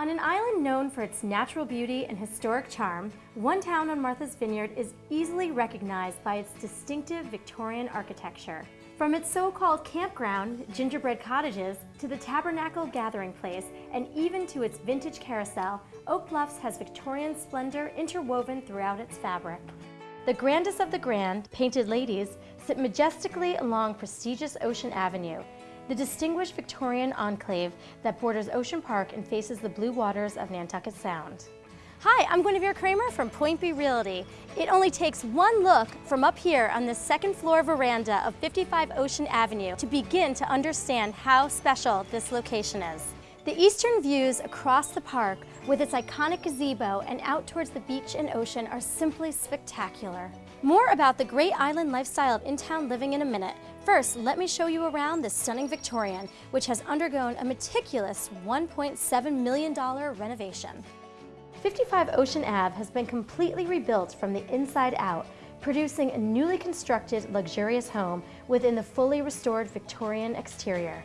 On an island known for its natural beauty and historic charm, one town on Martha's Vineyard is easily recognized by its distinctive Victorian architecture. From its so-called campground, gingerbread cottages, to the tabernacle gathering place, and even to its vintage carousel, Oak Bluffs has Victorian splendor interwoven throughout its fabric. The grandest of the grand, painted ladies, sit majestically along prestigious Ocean Avenue, the distinguished Victorian enclave that borders Ocean Park and faces the blue waters of Nantucket Sound. Hi, I'm Guinevere Kramer from Point B Realty. It only takes one look from up here on the second floor veranda of 55 Ocean Avenue to begin to understand how special this location is. The eastern views across the park with its iconic gazebo and out towards the beach and ocean are simply spectacular. More about the great island lifestyle of in-town living in a minute. First, let me show you around this stunning Victorian, which has undergone a meticulous $1.7 million renovation. 55 Ocean Ave has been completely rebuilt from the inside out, producing a newly constructed luxurious home within the fully restored Victorian exterior.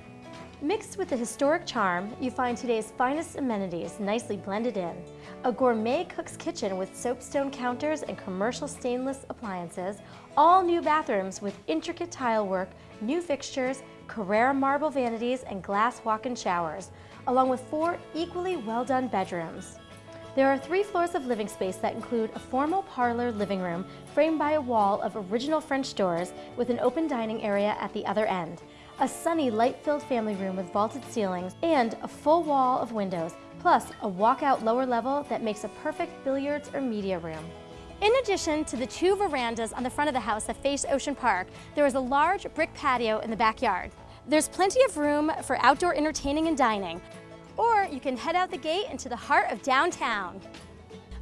Mixed with the historic charm, you find today's finest amenities nicely blended in. A gourmet cook's kitchen with soapstone counters and commercial stainless appliances, all new bathrooms with intricate tile work, new fixtures, Carrara marble vanities, and glass walk-in showers, along with four equally well-done bedrooms. There are three floors of living space that include a formal parlor living room framed by a wall of original French doors with an open dining area at the other end, a sunny, light-filled family room with vaulted ceilings, and a full wall of windows, plus a walkout lower level that makes a perfect billiards or media room. In addition to the two verandas on the front of the house that face Ocean Park, there is a large brick patio in the backyard. There's plenty of room for outdoor entertaining and dining, or you can head out the gate into the heart of downtown.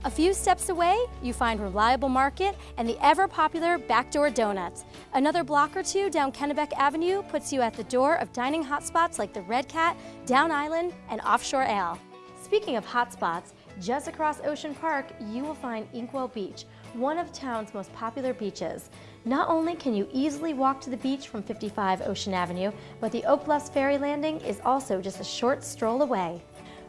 A few steps away, you find Reliable Market and the ever-popular Backdoor Donuts. Another block or two down Kennebec Avenue puts you at the door of dining hotspots like the Red Cat, Down Island, and Offshore Ale. Speaking of hotspots, just across Ocean Park, you will find Inkwell Beach, one of town's most popular beaches. Not only can you easily walk to the beach from 55 Ocean Avenue, but the Oak Ferry Landing is also just a short stroll away.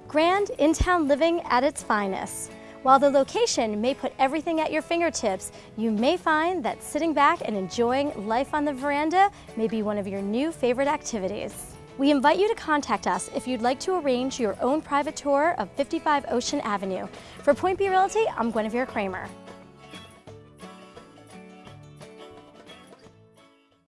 Grand in-town living at its finest. While the location may put everything at your fingertips, you may find that sitting back and enjoying life on the veranda may be one of your new favorite activities. We invite you to contact us if you'd like to arrange your own private tour of 55 Ocean Avenue. For Point B Realty, I'm Guinevere Kramer.